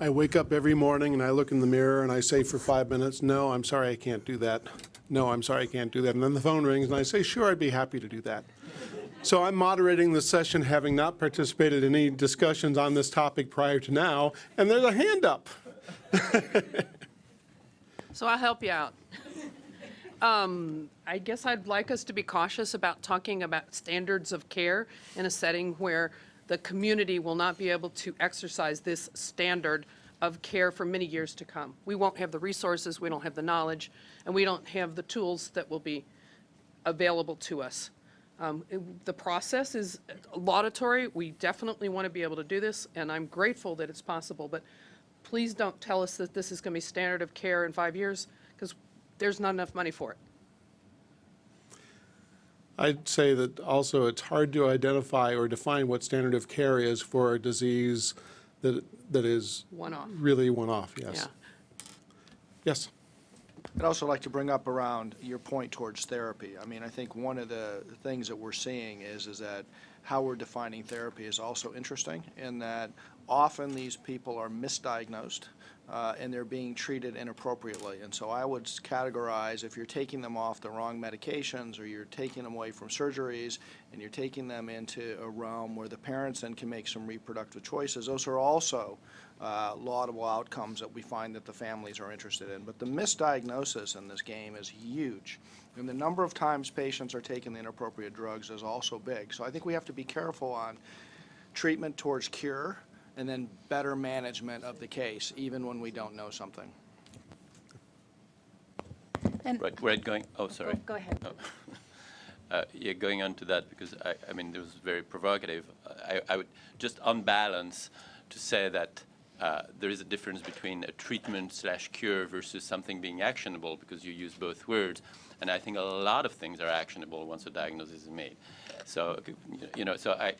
I wake up every morning and I look in the mirror and I say for five minutes, no, I'm sorry, I can't do that. No, I'm sorry, I can't do that. And then the phone rings and I say, sure, I'd be happy to do that. So I'm moderating this session, having not participated in any discussions on this topic prior to now, and there's a hand up. So I'll help you out. Um, I guess I'd like us to be cautious about talking about standards of care in a setting where the community will not be able to exercise this standard of care for many years to come. We won't have the resources, we don't have the knowledge, and we don't have the tools that will be available to us. Um, it- The process is laudatory. We definitely want to be able to do this, and I'm grateful that it's possible. But please don't tell us that this is going to be standard of care in five years, because there's not enough money for it. I'd say that also it's hard to identify or define what standard of care is for a disease that, that is One-off. really one-off, yes. Yeah. Yes. I'd also like to bring up around your point towards therapy. I mean, I think one of the things that we're seeing is, is that how we're defining therapy is also interesting in that often these people are misdiagnosed uh, and they're being treated inappropriately. And so I would categorize if you're taking them off the wrong medications or you're taking them away from surgeries and you're taking them into a realm where the parents then can make some reproductive choices, those are also uh, laudable outcomes that we find that the families are interested in. But the misdiagnosis in this game is huge. And the number of times patients are taking the inappropriate drugs is also big. So I think we have to be careful on treatment towards cure and then better management of the case, even when we don't know something. And Right, right, going, oh, sorry. Go- go ahead. Oh. Uh, Yeah, going on to that, because I, I mean, it was very provocative. I, I would, just on balance, to say that uh, there is a difference between a treatment slash cure versus something being actionable, because you use both words. And I think a lot of things are actionable once a diagnosis is made. So, you know, so I,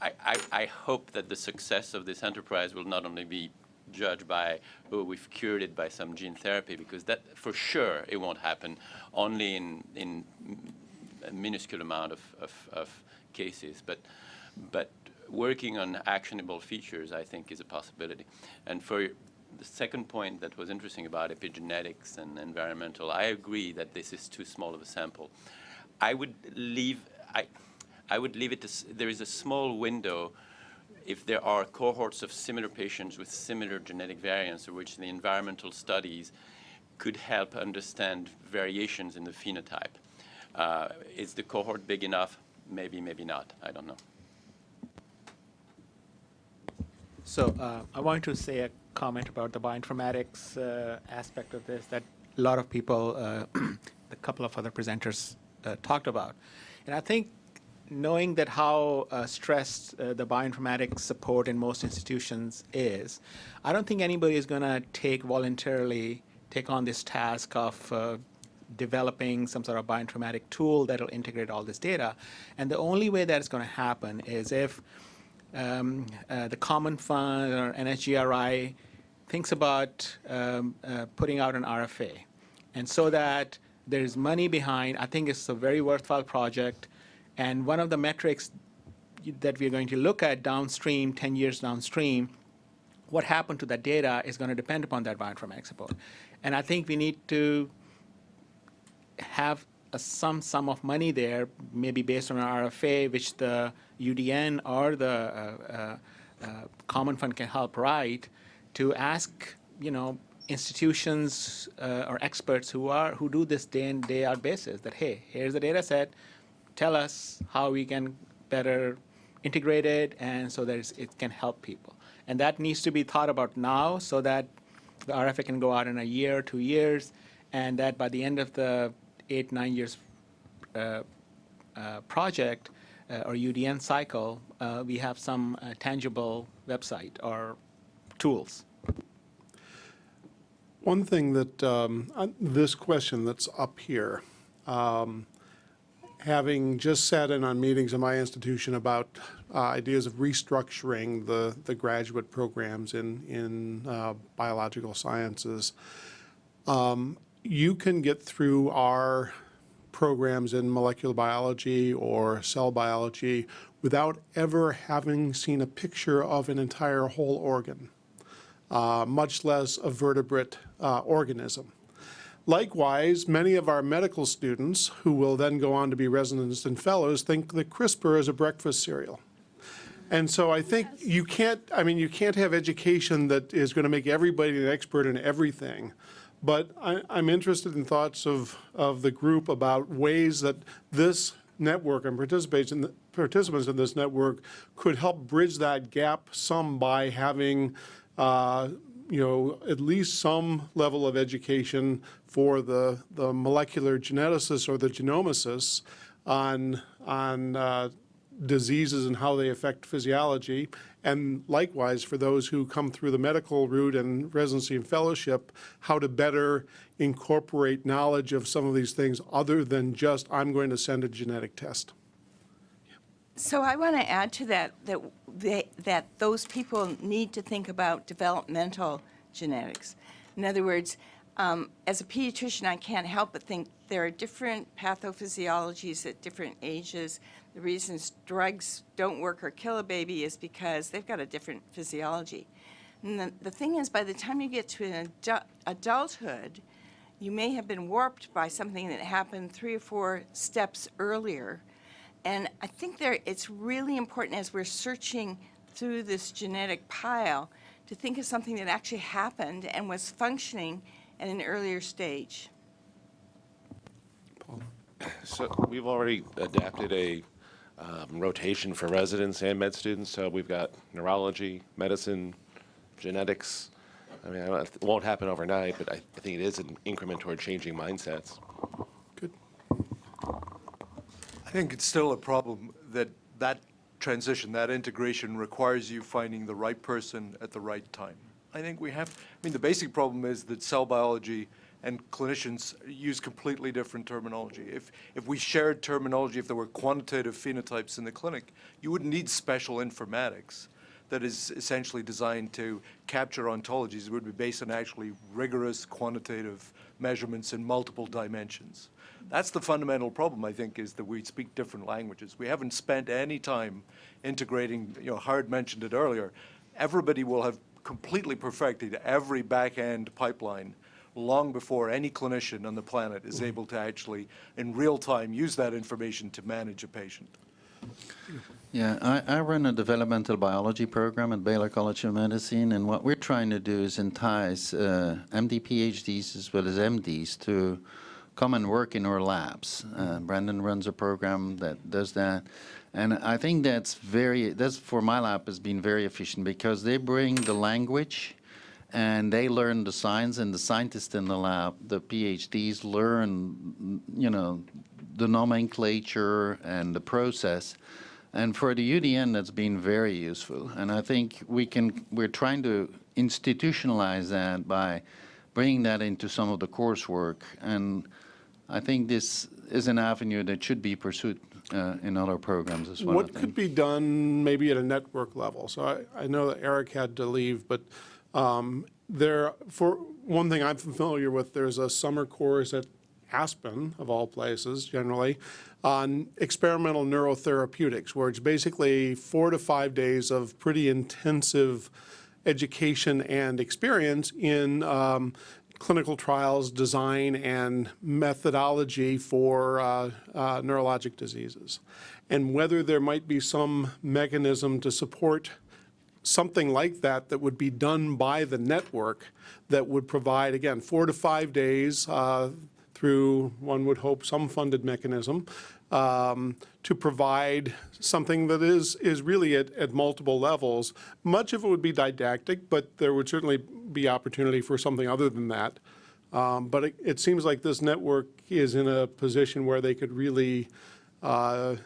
I, I, hope that the success of this enterprise will not only be judged by, oh, we've cured it by some gene therapy, because that, for sure, it won't happen only in, in a minuscule amount of, of, of cases. But, but working on actionable features, I think, is a possibility. And for the second point that was interesting about epigenetics and environmental, I agree that this is too small of a sample. I would leave, I, I would leave it to, there is a small window if there are cohorts of similar patients with similar genetic variants, which the environmental studies could help understand variations in the phenotype. Uh, is the cohort big enough? Maybe, maybe not. I don't know. So uh, I want to say a comment about the bioinformatics uh, aspect of this that a lot of people, uh, a couple of other presenters uh, talked about. And I think knowing that how uh, stressed uh, the bioinformatics support in most institutions is, I don't think anybody is going to take voluntarily take on this task of uh, developing some sort of bioinformatic tool that will integrate all this data. And the only way that is going to happen is if um, uh, the Common Fund or NHGRI thinks about um, uh, putting out an RFA. And so that there's money behind, I think it's a very worthwhile project. And one of the metrics that we're going to look at downstream, 10 years downstream, what happened to that data is going to depend upon that bioinformatics support. And I think we need to have a some sum of money there, maybe based on an RFA, which the UDN or the uh, uh, uh, Common Fund can help write, to ask, you know, institutions uh, or experts who are who do this day in day out basis that hey, here's the data set, tell us how we can better integrate it and so that it can help people. And that needs to be thought about now so that the RFA can go out in a year, two years, and that by the end of the eight, nine years uh, uh, project uh, or UDN cycle, uh, we have some uh, tangible website or tools. One thing that, um, uh, this question that's up here, um, having just sat in on meetings in my institution about uh, ideas of restructuring the, the graduate programs in, in uh, biological sciences, um, you can get through our programs in molecular biology or cell biology without ever having seen a picture of an entire whole organ. Uh, much less a vertebrate uh, organism. Likewise, many of our medical students, who will then go on to be residents and fellows, think that CRISPR is a breakfast cereal. And so I think you can't, I mean, you can't have education that is going to make everybody an expert in everything. But I, I'm interested in thoughts of, of the group about ways that this network and participants in, participants in this network could help bridge that gap some by having, uh, you know, at least some level of education for the, the molecular geneticists or the genomicists on, on uh, diseases and how they affect physiology. And likewise, for those who come through the medical route and residency and fellowship, how to better incorporate knowledge of some of these things other than just, I'm going to send a genetic test. So I want to add to that, that, they, that those people need to think about developmental genetics. In other words, um, as a pediatrician, I can't help but think there are different pathophysiologies at different ages. The reasons drugs don't work or kill a baby is because they've got a different physiology. And the, the thing is, by the time you get to an adu- adulthood, you may have been warped by something that happened three or four steps earlier. And I think there, it's really important as we're searching through this genetic pile to think of something that actually happened and was functioning at an earlier stage. Paul. So we've already adapted a um, rotation for residents and med students, so we've got neurology, medicine, genetics. I mean, I don't- it won't happen overnight, but I I think it is an increment toward changing mindsets. Think it's still a problem that that transition, that integration requires you finding the right person at the right time. I think we have, I mean, the basic problem is that cell biology and clinicians use completely different terminology. If, if we shared terminology, if there were quantitative phenotypes in the clinic, you wouldn't need special informatics that is essentially designed to capture ontologies. Would be based on actually rigorous quantitative measurements in multiple dimensions. That's the fundamental problem, I think, is that we speak different languages. We haven't spent any time integrating, you know, Howard mentioned it earlier. Everybody will have completely perfected every back-end pipeline long before any clinician on the planet is mm-hmm. able to actually, in real time, use that information to manage a patient. Yeah, I, I run a developmental biology program at Baylor College of Medicine, and what we're trying to do is entice uh, MD PhDs as well as MDs to come and work in our labs. Uh, Brandon runs a program that does that, and I think that's very that's for my lab has been very efficient because they bring the language and they learn the science and the scientists in the lab, the PhDs learn, you know, the nomenclature and the process. And for the UDN, that's been very useful. And I think we can, we're trying to institutionalize that by bringing that into some of the coursework. And I think this is an avenue that should be pursued uh, in other programs as well. What could be done maybe at a network level? So I, I know that Eric had to leave, but um, there, for one thing I'm familiar with, there's a summer course at Aspen, of all places, generally, on experimental neurotherapeutics, where it's basically four to five days of pretty intensive education and experience in um, clinical trials design and methodology for uh, uh, neurologic diseases. And whether there might be some mechanism to support something like that that would be done by the network that would provide, again, four to five days uh, through, one would hope, some funded mechanism um, to provide something that is, is really at, at multiple levels. Much of it would be didactic, but there would certainly be opportunity for something other than that. Um, But it, it seems like this network is in a position where they could really, uh,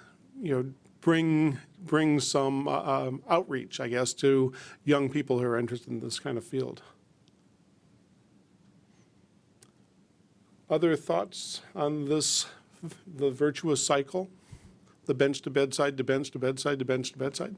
you know, bring, bring some uh, um, outreach, I guess, to young people who are interested in this kind of field. Other thoughts on this, the virtuous cycle? The bench to bedside, to bench to bedside, to bench to bedside?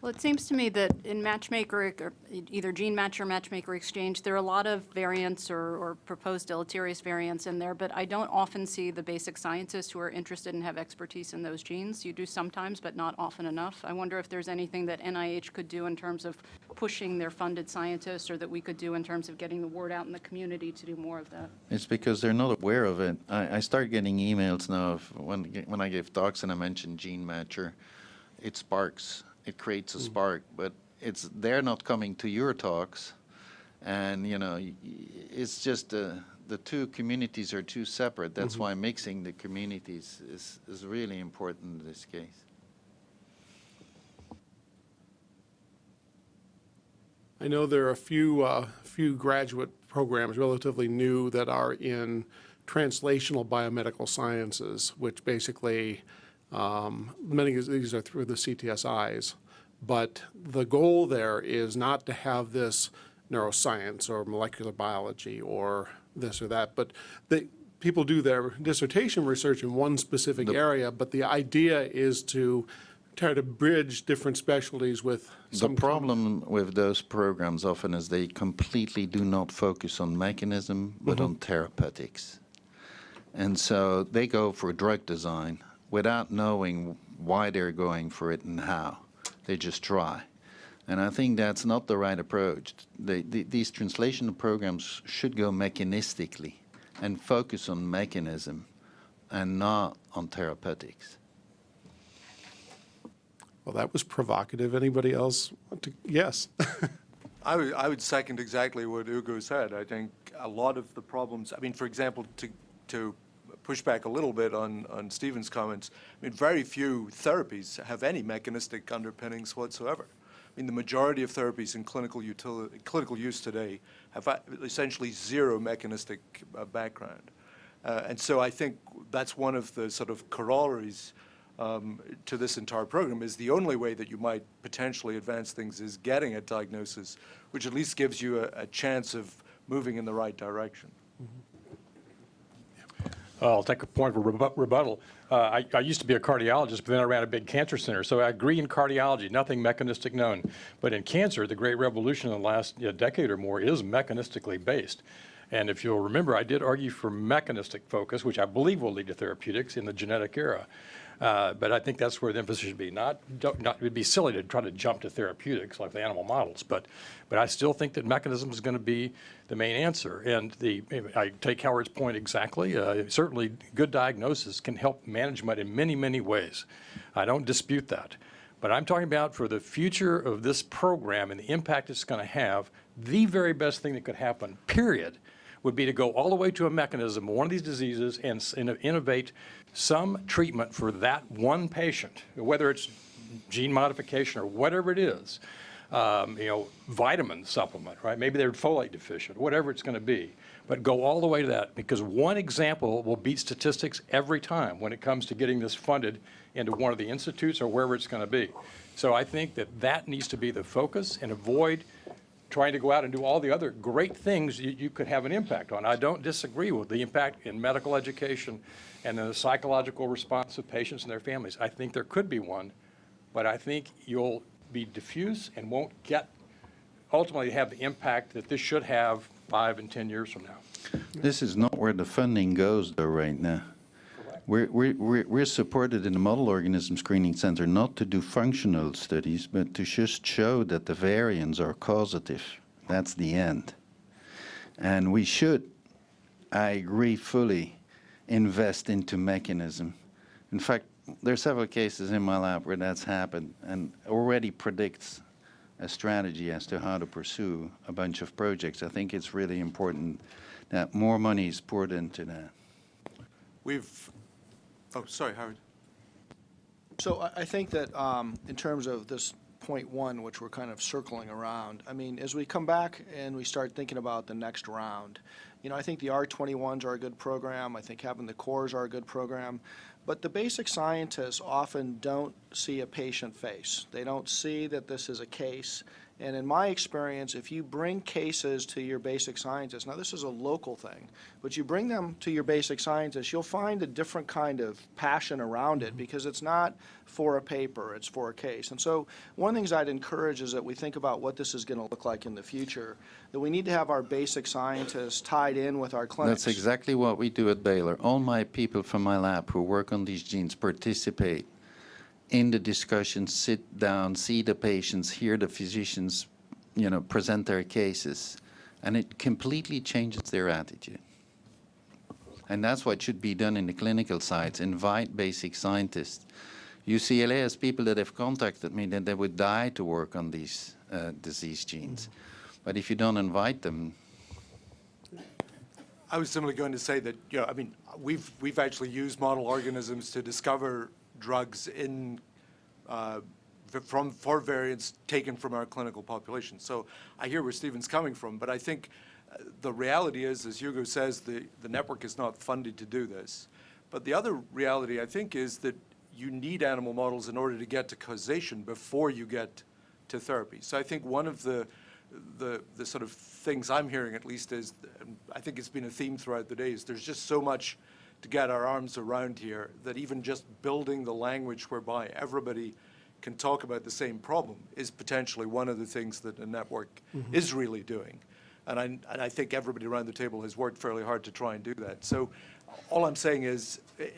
Well, it seems to me that in Matchmaker, or either Gene Match or Matchmaker Exchange, there are a lot of variants or, or proposed deleterious variants in there, but I don't often see the basic scientists who are interested and have expertise in those genes. You do sometimes, but not often enough. I wonder if there's anything that NIH could do in terms of pushing their funded scientists, or that we could do in terms of getting the word out in the community to do more of that. It's because they're not aware of it. I, I start getting emails now when, when I give talks and I mention Gene Matcher, it sparks, it creates a spark, but it's, they're not coming to your talks. And, you know, it's just, uh, the two communities are too separate. That's why mixing the communities is, is really important in this case. I know there are a few, uh, few graduate programs relatively new that are in translational biomedical sciences, which basically, um, many of these are through the CTSIs. But the goal there is not to have this neuroscience or molecular biology or this or that, but they, people do their dissertation research in one specific area, but the idea is to try to bridge different specialties with The problem with those programs often is they completely do not focus on mechanism, but on therapeutics. And so they go for drug design without knowing why they're going for it and how. They just try. And I think that's not the right approach. They, the, these translational programs should go mechanistically and focus on mechanism and not on therapeutics. Well, that was provocative. Anybody else want to? Yes. I would, I would second exactly what Hugo said. I think a lot of the problems, I mean, for example, to, to push back a little bit on, on Stephen's comments, I mean, very few therapies have any mechanistic underpinnings whatsoever. I mean, the majority of therapies in clinical utility, clinical use today have essentially zero mechanistic uh, background. Uh, and so I think that's one of the sort of corollaries um, to this entire program is the only way that you might potentially advance things is getting a diagnosis, which at least gives you a, a chance of moving in the right direction. I'll take a point of rebu- rebuttal. Uh, I, I used to be a cardiologist, but then I ran a big cancer center. So I agree in cardiology, nothing mechanistic known. But in cancer, the great revolution in the last you know, decade or more is mechanistically based. And if you'll remember, I did argue for mechanistic focus, which I believe will lead to therapeutics in the genetic era. Uh, but I think that's where the emphasis should be. Not, not, it'd be silly to try to jump to therapeutics like the animal models, but, but I still think that mechanism is going to be the main answer. And the, I take Howard's point exactly. Uh, certainly, good diagnosis can help management in many, many ways. I don't dispute that. But I'm talking about for the future of this program and the impact it's going to have, the very best thing that could happen, period, would be to go all the way to a mechanism one of these diseases and inno- innovate some treatment for that one patient, whether it's gene modification or whatever it is. Um, you know, vitamin supplement, right? Maybe they're folate deficient, whatever it's going to be. But go all the way to that because one example will beat statistics every time when it comes to getting this funded into one of the institutes or wherever it's going to be. So I think that that needs to be the focus and avoid trying to go out and do all the other great things you, you could have an impact on. I don't disagree with the impact in medical education and the psychological response of patients and their families. I think there could be one, but I think you'll be diffuse and won't get, ultimately have the impact that this should have five and 10 years from now. This is not where the funding goes, though, right now. We're, we're, we're supported in the Model Organism Screening Center not to do functional studies, but to just show that the variants are causative. That's the end. And we should, I agree fully, invest into mechanism. In fact, there are several cases in my lab where that's happened and already predicts a strategy as to how to pursue a bunch of projects. I think it's really important that more money is poured into that. We've, oh, sorry, Howard. So I, I think that um, in terms of this point one, which we're kind of circling around, I mean, as we come back and we start thinking about the next round, you know, I think the R21s are a good program. I think having the cores are a good program. But the basic scientists often don't see a patient face. They don't see that this is a case. And in my experience, if you bring cases to your basic scientists, now this is a local thing, but you bring them to your basic scientists, you'll find a different kind of passion around it mm-hmm. because it's not for a paper, it's for a case. And so one of the things I'd encourage is that we think about what this is going to look like in the future, that we need to have our basic scientists tied in with our clinics. That's exactly what we do at Baylor. All my people from my lab who work on these genes participate in the discussion, sit down, see the patients, hear the physicians, you know, present their cases, and it completely changes their attitude. And that's what should be done in the clinical sites, invite basic scientists. UCLA has people that have contacted me that they would die to work on these uh, disease genes. But if you don't invite them, I was simply going to say that, you know, I mean, we've, we've actually used model organisms to discover drugs in, uh, from, for variants taken from our clinical population. So I hear where Stephen's coming from, but I think uh, the reality is, as Hugo says, the, the network is not funded to do this. But the other reality, I think, is that you need animal models in order to get to causation before you get to therapy. So I think one of the, the, the sort of things I'm hearing at least is, I think it's been a theme throughout the day, is there's just so much to get our arms around here that even just building the language whereby everybody can talk about the same problem is potentially one of the things that a network is really doing. And I, and I think everybody around the table has worked fairly hard to try and do that. So all I'm saying is eh,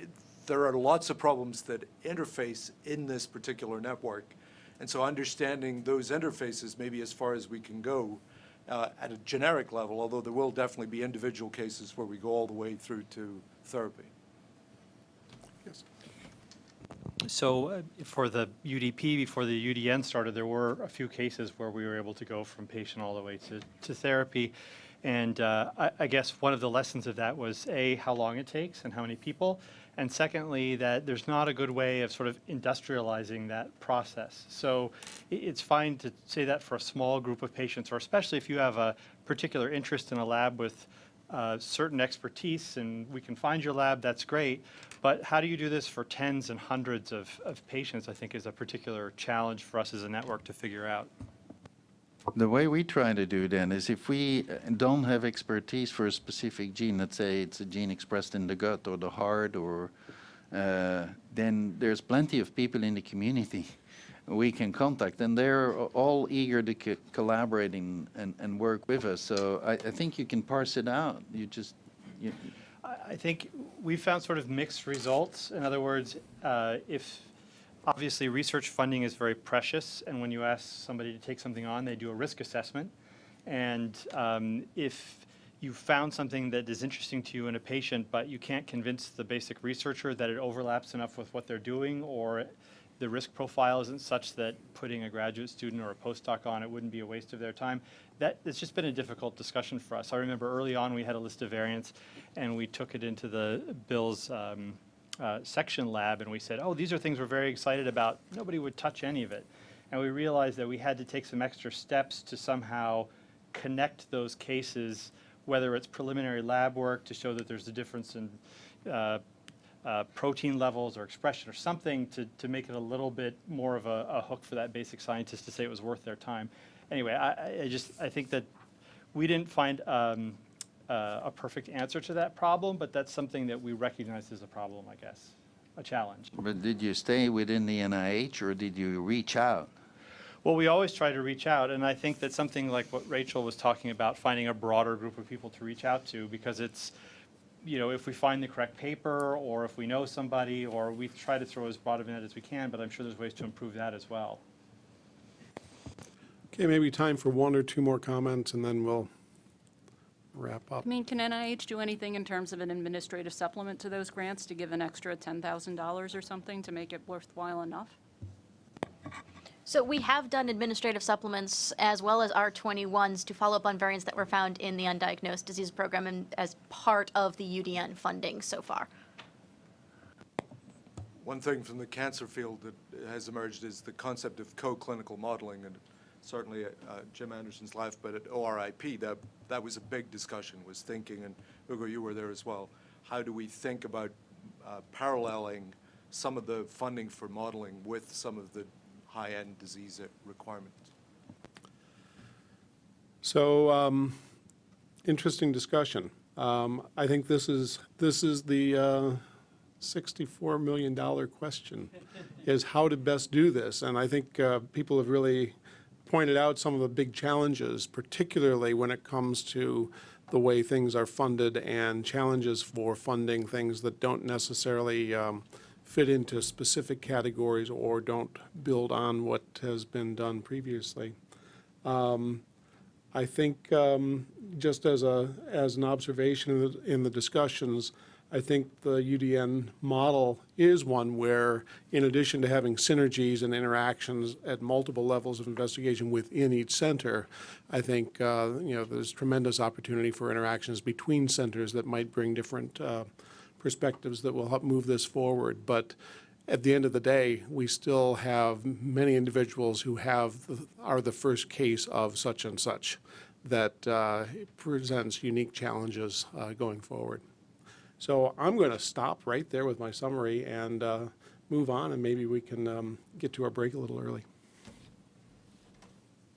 there are lots of problems that interface in this particular network. And so understanding those interfaces maybe as far as we can go uh, at a generic level, although there will definitely be individual cases where we go all the way through to therapy. So uh, for the UDP, before the UDN started, there were a few cases where we were able to go from patient all the way to, to therapy. And uh, I, I guess one of the lessons of that was A, how long it takes and how many people. And secondly, that there's not a good way of sort of industrializing that process. So i- it's fine to say that for a small group of patients, or especially if you have a particular interest in a lab with uh, certain expertise and we can find your lab, that's great. But how do you do this for tens and hundreds of, of patients, I think is a particular challenge for us as a network to figure out. The way we try to do then is if we uh, don't have expertise for a specific gene, let's say it's a gene expressed in the gut or the heart, or uh, then there's plenty of people in the community we can contact, and they're all eager to co- collaborate and, and, work with us. So I, I think you can parse it out. You just, you, I I think we found sort of mixed results. In other words, uh, if, obviously, research funding is very precious, and when you ask somebody to take something on, they do a risk assessment. And um, if you found something that is interesting to you in a patient, but you can't convince the basic researcher that it overlaps enough with what they're doing, or the risk profile isn't such that putting a graduate student or a postdoc on it wouldn't be a waste of their time. That, it's just been a difficult discussion for us. I remember early on, we had a list of variants, and we took it into the Bill's um, uh, section lab, and we said, oh, these are things we're very excited about. Nobody would touch any of it. And we realized that we had to take some extra steps to somehow connect those cases, whether it's preliminary lab work to show that there's a difference in uh, uh, protein levels or expression or something to, to make it a little bit more of a, a hook for that basic scientist to say it was worth their time. Anyway, I, I- just, I think that we didn't find um, uh, a perfect answer to that problem, but that's something that we recognize as a problem, I guess, a challenge. but did you stay within the NIH or did you reach out? Well, we always try to reach out, and I think that something like what Rachel was talking about, finding a broader group of people to reach out to, because it's, you know, if we find the correct paper, or if we know somebody, or we try to throw as broad of a net as we can, but I'm sure there's ways to improve that as well. Okay, maybe time for one or two more comments, and then we'll wrap up. I mean, can NIH do anything in terms of an administrative supplement to those grants to give an extra $10,000 or something to make it worthwhile enough? So we have done administrative supplements as well as R21s to follow up on variants that were found in the undiagnosed disease program and as part of the UDN funding so far. One thing from the cancer field that has emerged is the concept of co-clinical modeling, and certainly uh, Jim Anderson's life, but at ORIP, that, that was a big discussion, was thinking, and Hugo, you were there as well, how do we think about uh, paralleling some of the funding for modeling with some of the high-end disease requirements. So, um, interesting discussion. Um, I think this is, this is the uh, $64 million question, is how to best do this. And I think uh, people have really pointed out some of the big challenges, particularly when it comes to the way things are funded and challenges for funding things that don't necessarily um, fit into specific categories or don't build on what has been done previously. Um, I think, um, just as a, as an observation in the, discussions, I think the UDN model is one where, in addition to having synergies and interactions at multiple levels of investigation within each center, I think, uh, you know, there's tremendous opportunity for interactions between centers that might bring different uh, perspectives that will help move this forward. But at the end of the day, we still have many individuals who have, are the first case of such and such that uh, presents unique challenges uh, going forward. So I'm going to stop right there with my summary and uh, move on, and maybe we can um, get to our break a little early.